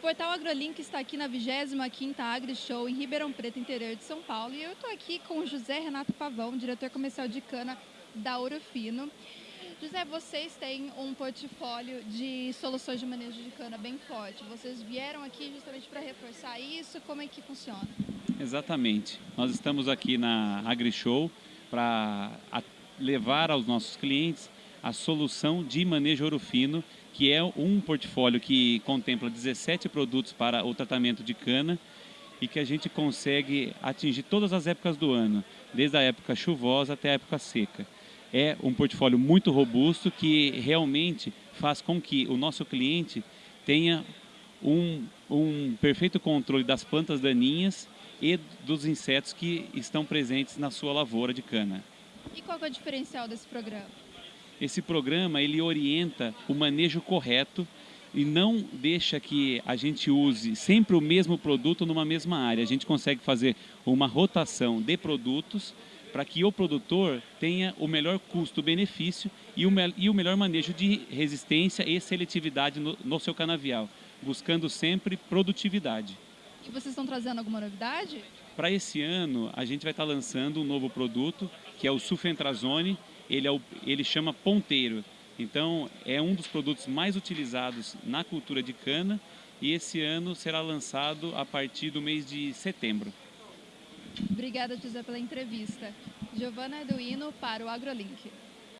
Portal AgroLink está aqui na 25ª AgriShow em Ribeirão Preto, interior de São Paulo. E eu estou aqui com o José Renato Pavão, diretor comercial de cana da Ouro Fino. José, vocês têm um portfólio de soluções de manejo de cana bem forte. Vocês vieram aqui justamente para reforçar isso? Como é que funciona? Exatamente. Nós estamos aqui na AgriShow para levar aos nossos clientes a solução de manejo ouro fino, que é um portfólio que contempla 17 produtos para o tratamento de cana e que a gente consegue atingir todas as épocas do ano, desde a época chuvosa até a época seca. É um portfólio muito robusto que realmente faz com que o nosso cliente tenha um, um perfeito controle das plantas daninhas e dos insetos que estão presentes na sua lavoura de cana. E qual é o diferencial desse programa? Esse programa ele orienta o manejo correto e não deixa que a gente use sempre o mesmo produto numa mesma área. A gente consegue fazer uma rotação de produtos para que o produtor tenha o melhor custo-benefício e, e, o melhor manejo de resistência e seletividade no, no seu canavial, buscando sempre produtividade. E vocês estão trazendo alguma novidade? Para esse ano, a gente vai estar lançando um novo produto, que é o Sulfentrazone. Ele, é o, ele chama ponteiro. Então, é um dos produtos mais utilizados na cultura de cana e esse ano será lançado a partir do mês de setembro. Obrigada, José, pela entrevista. Giovana Eduino para o AgroLink.